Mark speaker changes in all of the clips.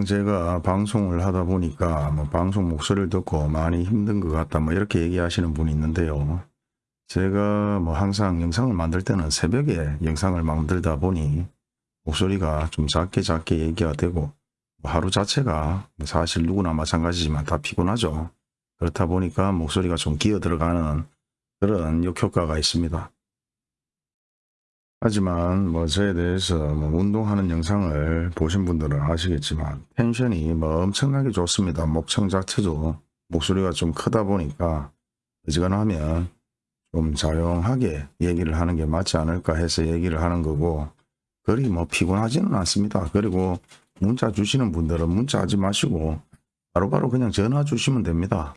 Speaker 1: 항상 제가 방송을 하다 보니까 뭐 방송 목소리를 듣고 많이 힘든 것 같다 뭐 이렇게 얘기하시는 분이 있는데요. 제가 뭐 항상 영상을 만들 때는 새벽에 영상을 만들다 보니 목소리가 좀 작게 작게 얘기가 되고 뭐 하루 자체가 사실 누구나 마찬가지지만 다 피곤하죠. 그렇다 보니까 목소리가 좀 기어 들어가는 그런 역효과가 있습니다. 하지만 뭐 저에 대해서 뭐 운동하는 영상을 보신 분들은 아시겠지만 텐션이 뭐 엄청나게 좋습니다. 목청 자체도 목소리가 좀 크다 보니까 어지간하면 좀 조용하게 얘기를 하는 게 맞지 않을까 해서 얘기를 하는 거고 그리 뭐 피곤하지는 않습니다. 그리고 문자 주시는 분들은 문자 하지 마시고 바로바로 그냥 전화 주시면 됩니다.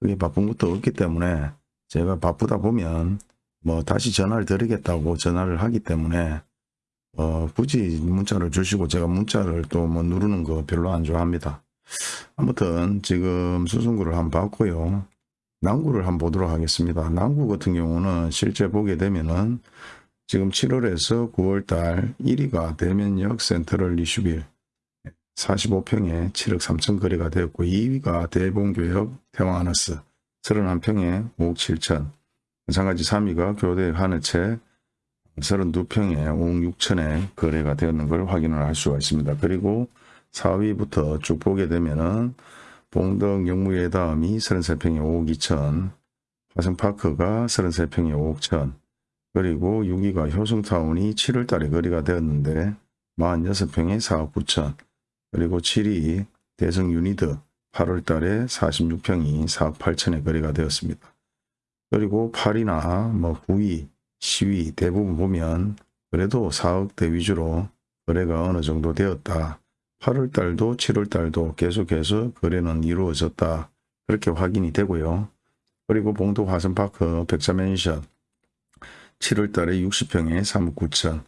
Speaker 1: 그게 바쁜 것도 없기 때문에 제가 바쁘다 보면 뭐 다시 전화를 드리겠다고 전화를 하기 때문에 어 굳이 문자를 주시고 제가 문자를 또 뭐 누르는 거 별로 안 좋아합니다. 아무튼 지금 수승구를 한번 봤고요. 난구를 한번 보도록 하겠습니다. 난구 같은 경우는 실제 보게 되면은 지금 7월에서 9월달 1위가 대면역 센트럴 리슈빌 45평에 7억 3천 거래가 되었고 2위가 대봉교역 태왕하너스 31평에 5억 7천 마찬가지 3위가 교대 하늘채 32평에 5억 6천에 거래가 되었는 걸 확인을 할 수가 있습니다. 그리고 4위부터 쭉 보게 되면은 봉덕 영무의 다음이 33평에 5억 2천 화성파크가 33평에 5억 천 그리고 6위가 효성타운이 7월 달에 거래가 되었는데 46평에 4억 9천 그리고 7위 대성 유니드 8월 달에 46평이 4억 8천에 거래가 되었습니다. 그리고 8위나 뭐 9위, 10위 대부분 보면 그래도 4억대 위주로 거래가 어느 정도 되었다. 8월 달도 7월 달도 계속해서 거래는 이루어졌다. 그렇게 확인이 되고요. 그리고 봉도 화성파크 백자맨션 7월 달에 60평에 3억 9천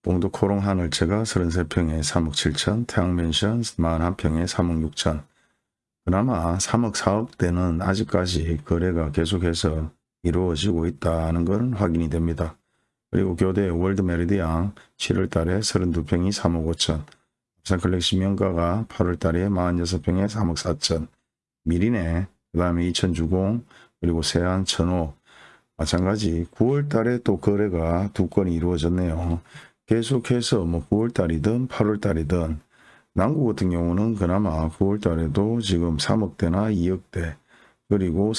Speaker 1: 봉도 코오롱 하늘채가 33평에 3억 7천 태양맨션 41평에 3억 6천 그나마 3억 4억대는 아직까지 거래가 계속해서 이루어지고 있다는 건 확인이 됩니다. 그리고 교대 월드 메리디앙 7월 달에 32평이 3억 5천 부산클렉시 명가가 8월 달에 46평에 3억 4천 미리네 그 다음에 20주공 그리고 세안 천호 마찬가지 9월 달에 또 거래가 두 건이 이루어졌네요. 계속해서 뭐 9월 달이든 8월 달이든 남구 같은 경우는 그나마 9월 달에도 지금 3억대나 2억대 그리고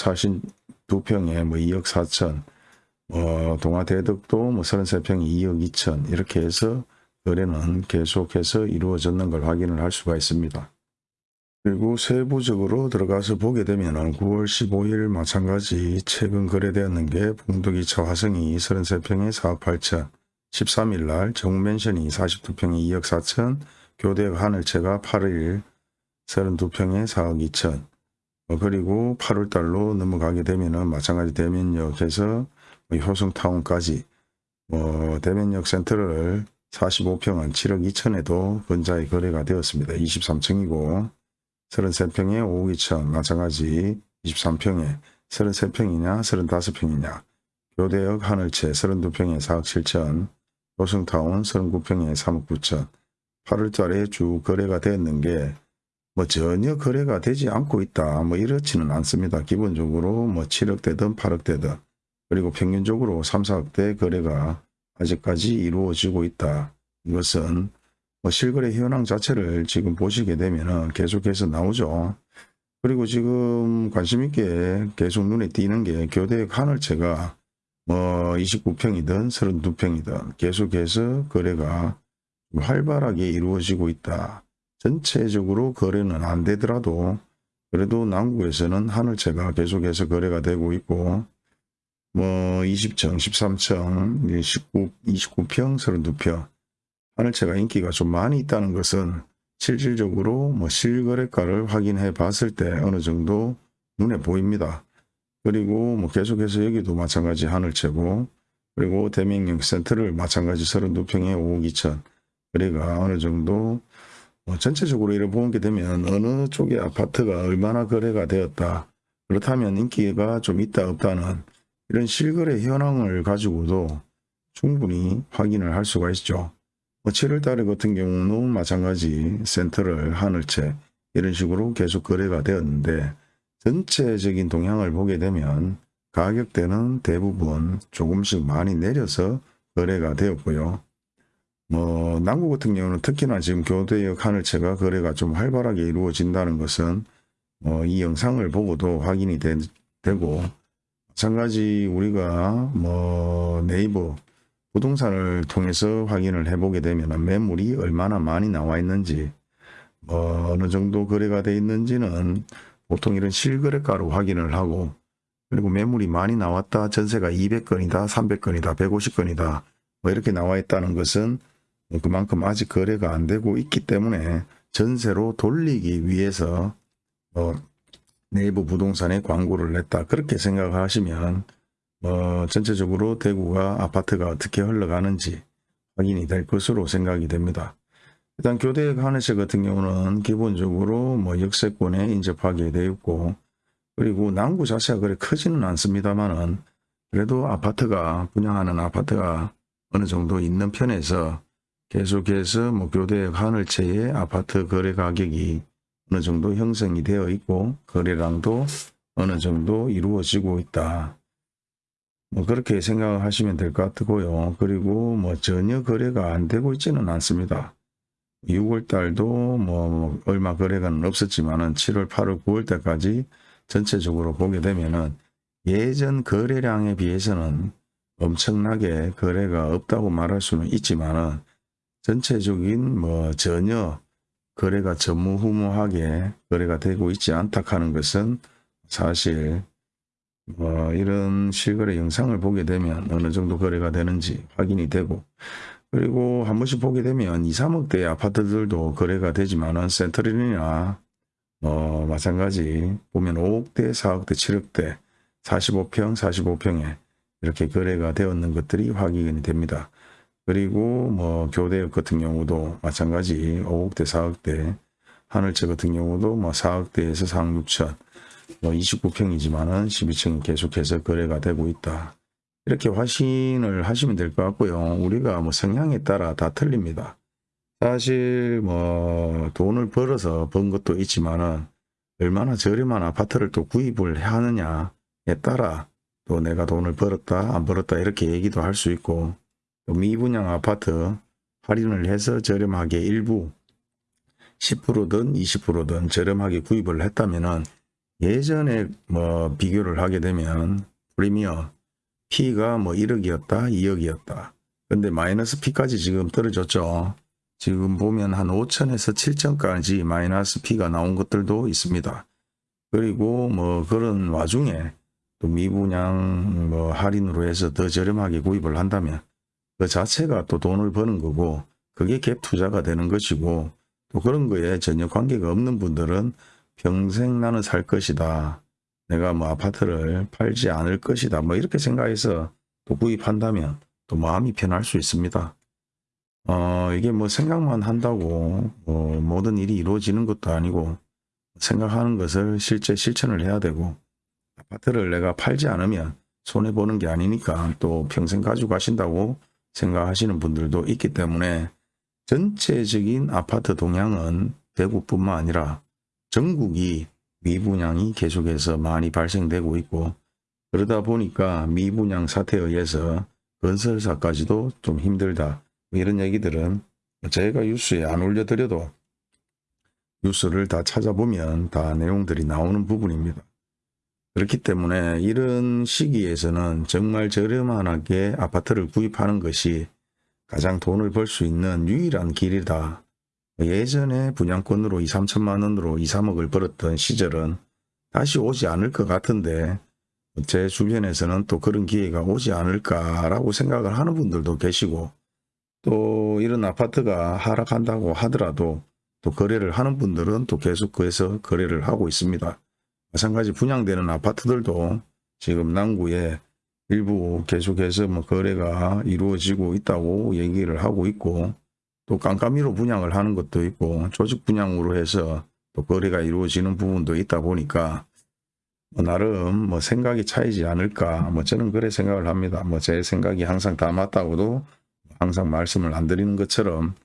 Speaker 1: 42평에 뭐 2억 4천 어, 동아 대덕도 뭐 33평에 2억 2천 이렇게 해서 거래는 계속해서 이루어졌는 걸 확인을 할 수가 있습니다. 그리고 세부적으로 들어가서 보게 되면 9월 15일 마찬가지 최근 거래되었는 게 봉두기차 화성이 33평에 4억 8천 13일 날 정맨션이 42평에 2억 4천 교대역 하늘채가 8일 32평에 4억 2천 어, 그리고 8월 달로 넘어가게 되면은 마찬가지 대면역에서 효성타운까지 뭐 대면역 센터를 45평은 7억 2천에도 근자에 거래가 되었습니다. 23층이고 33평에 5억 2천 마찬가지 23평에 33평이냐 35평이냐 교대역 하늘채 32평에 4억 7천 효성타운 39평에 3억 9천 8월달에 주 거래가 되었는 게 뭐 전혀 거래가 되지 않고 있다. 뭐 이렇지는 않습니다. 기본적으로 뭐 7억대든 8억대든 그리고 평균적으로 3, 4억대 거래가 아직까지 이루어지고 있다. 이것은 뭐 실거래 현황 자체를 지금 보시게 되면 계속해서 나오죠. 그리고 지금 관심 있게 계속 눈에 띄는 게 교대 하늘채가 뭐 29평이든 32평이든 계속해서 거래가 활발하게 이루어지고 있다. 전체적으로 거래는 안 되더라도 그래도 남구에서는 하늘채가 계속해서 거래가 되고 있고 뭐 20층, 13층, 19, 29평, 32평 하늘채가 인기가 좀 많이 있다는 것은 실질적으로 뭐 실거래가를 확인해 봤을 때 어느 정도 눈에 보입니다. 그리고 뭐 계속해서 여기도 마찬가지 하늘채고 그리고 대명령 센터를 마찬가지 32평에 5억 2천 거래가 어느 정도 뭐 전체적으로 이렇게 보게 되면 어느 쪽의 아파트가 얼마나 거래가 되었다. 그렇다면 인기가 좀 있다 없다는 이런 실거래 현황을 가지고도 충분히 확인을 할 수가 있죠. 뭐 7월 달에 같은 경우는 마찬가지 센터를 하늘채 이런 식으로 계속 거래가 되었는데 전체적인 동향을 보게 되면 가격대는 대부분 조금씩 많이 내려서 거래가 되었고요. 뭐 남구 같은 경우는 특히나 지금 교대역 하늘채가 거래가 좀 활발하게 이루어진다는 것은 뭐 이 영상을 보고도 확인이 되, 되고 마찬가지 우리가 뭐 네이버 부동산을 통해서 확인을 해보게 되면 매물이 얼마나 많이 나와 있는지 뭐 어느 정도 거래가 돼 있는지는 보통 이런 실거래가로 확인을 하고 그리고 매물이 많이 나왔다 전세가 200건이다 300건이다 150건이다 뭐 이렇게 나와 있다는 것은 그만큼 아직 거래가 안 되고 있기 때문에 전세로 돌리기 위해서 뭐 네이버 부동산에 광고를 냈다 그렇게 생각하시면 뭐 전체적으로 대구가 아파트가 어떻게 흘러가는지 확인이 될 것으로 생각이 됩니다. 일단 교대역 하늘채 같은 경우는 기본적으로 뭐 역세권에 인접하게 되어 있고 그리고 남구 자체가 그래 크지는 않습니다만은 그래도 아파트가 분양하는 아파트가 어느 정도 있는 편에서 계속해서 뭐 교대역 하늘채의 아파트 거래 가격이 어느 정도 형성이 되어 있고 거래량도 어느 정도 이루어지고 있다. 뭐 그렇게 생각을 하시면 될 것 같고요. 그리고 뭐 전혀 거래가 안 되고 있지는 않습니다. 6월 달도 뭐 얼마 거래가 없었지만은 7월, 8월, 9월 때까지 전체적으로 보게 되면은 예전 거래량에 비해서는 엄청나게 거래가 없다고 말할 수는 있지만은 전체적인 뭐 전혀 거래가 전무후무하게 거래가 되고 있지 않다 하는 것은 사실 뭐 이런 실거래 영상을 보게 되면 어느 정도 거래가 되는지 확인이 되고 그리고 한 번씩 보게 되면 2, 3억대 아파트들도 거래가 되지만은 센트럴이나 뭐 마찬가지 보면 5억대, 4억대, 7억대 45평, 45평에 이렇게 거래가 되었는 것들이 확인이 됩니다. 그리고 뭐 교대역 같은 경우도 마찬가지 5억대, 4억대 하늘채 같은 경우도 뭐 4억대에서 4억 6천 뭐 29평이지만은 12층이 계속해서 거래가 되고 있다. 이렇게 확신을 하시면 될 것 같고요. 우리가 뭐 성향에 따라 다 틀립니다. 사실 뭐 돈을 벌어서 번 것도 있지만은 얼마나 저렴한 아파트를 또 구입을 하느냐에 따라 또 내가 돈을 벌었다 안 벌었다 이렇게 얘기도 할 수 있고 또 미분양 아파트 할인을 해서 저렴하게 일부 10%든 20%든 저렴하게 구입을 했다면은 예전에 뭐 비교를 하게 되면 프리미어 P가 뭐 1억이었다 2억이었다. 근데 마이너스 P까지 지금 떨어졌죠. 지금 보면 한 5천에서 7천까지 마이너스 P가 나온 것들도 있습니다. 그리고 뭐 그런 와중에 또 미분양 뭐 할인으로 해서 더 저렴하게 구입을 한다면 그 자체가 또 돈을 버는 거고 그게 갭 투자가 되는 것이고 또 그런 거에 전혀 관계가 없는 분들은 평생 나는 살 것이다. 내가 뭐 아파트를 팔지 않을 것이다. 뭐 이렇게 생각해서 또 구입한다면 또 마음이 편할 수 있습니다. 어, 이게 뭐 생각만 한다고 뭐 모든 일이 이루어지는 것도 아니고 생각하는 것을 실제 실천을 해야 되고 아파트를 내가 팔지 않으면 손해보는 게 아니니까 또 평생 가지고 가신다고 생각하시는 분들도 있기 때문에 전체적인 아파트 동향은 대구뿐만 아니라 전국이 미분양이 계속해서 많이 발생되고 있고 그러다 보니까 미분양 사태에 의해서 건설사까지도 좀 힘들다 뭐 이런 얘기들은 저희가 뉴스에 안 올려드려도 뉴스를 다 찾아보면 다 내용들이 나오는 부분입니다. 그렇기 때문에 이런 시기에서는 정말 저렴하게 아파트를 구입하는 것이 가장 돈을 벌 수 있는 유일한 길이다. 예전에 분양권으로 2, 3천만 원으로 2, 3억을 벌었던 시절은 다시 오지 않을 것 같은데 제 주변에서는 또 그런 기회가 오지 않을까라고 생각을 하는 분들도 계시고 또 이런 아파트가 하락한다고 하더라도 또 거래를 하는 분들은 또 계속 그에서 거래를 하고 있습니다. 마찬가지 분양되는 아파트들도 지금 남구에 일부 계속해서 뭐 거래가 이루어지고 있다고 얘기를 하고 있고 또 깜깜이로 분양을 하는 것도 있고 조직 분양으로 해서 또 거래가 이루어지는 부분도 있다 보니까 뭐 나름 뭐 생각이 차이지 않을까 뭐 저는 그래 생각을 합니다. 뭐 제 생각이 항상 다 맞다고도 항상 말씀을 안 드리는 것처럼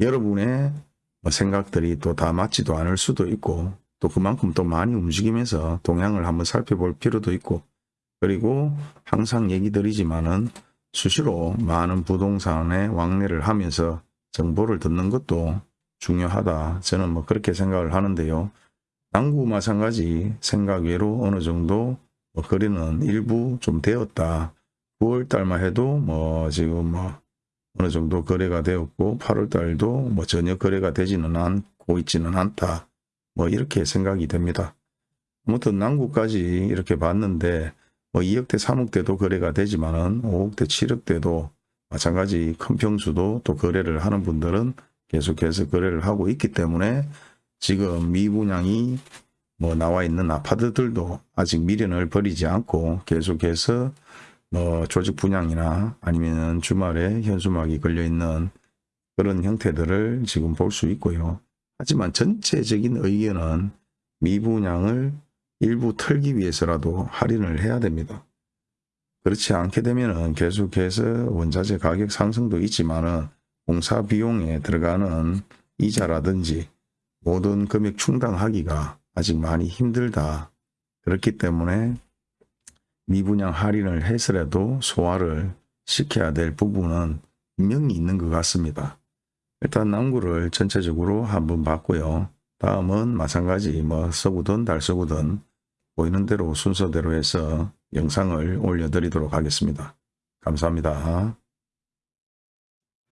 Speaker 1: 여러분의 뭐 생각들이 또 다 맞지도 않을 수도 있고 또 그만큼 또 많이 움직이면서 동향을 한번 살펴볼 필요도 있고 그리고 항상 얘기 드리지만은 수시로 많은 부동산에 왕래를 하면서 정보를 듣는 것도 중요하다. 저는 뭐 그렇게 생각을 하는데요. 당구 마찬가지 생각 외로 어느 정도 뭐 거래는 일부 좀 되었다. 9월 달만 해도 뭐 지금 뭐 어느 정도 거래가 되었고 8월 달도 뭐 전혀 거래가 되지는 않고 있지는 않다. 뭐 이렇게 생각이 됩니다. 아무튼 남구까지 이렇게 봤는데 뭐 2억대 3억대도 거래가 되지만은 5억대 7억대도 마찬가지 큰 평수도 또 거래를 하는 분들은 계속해서 거래를 하고 있기 때문에 지금 미분양이 뭐 나와 있는 아파트들도 아직 미련을 버리지 않고 계속해서 뭐 조직 분양이나 아니면 주말에 현수막이 걸려 있는 그런 형태들을 지금 볼 수 있고요. 하지만 전체적인 의견은 미분양을 일부 털기 위해서라도 할인을 해야 됩니다. 그렇지 않게 되면은 계속해서 원자재 가격 상승도 있지만 은 공사 비용에 들어가는 이자라든지 모든 금액 충당하기가 아직 많이 힘들다. 그렇기 때문에 미분양 할인을 해서라도 소화를 시켜야 될 부분은 분명히 있는 것 같습니다. 일단 남구를 전체적으로 한번 봤고요. 다음은 마찬가지 뭐 서구든 달서구든 보이는 대로 순서대로 해서 영상을 올려드리도록 하겠습니다. 감사합니다.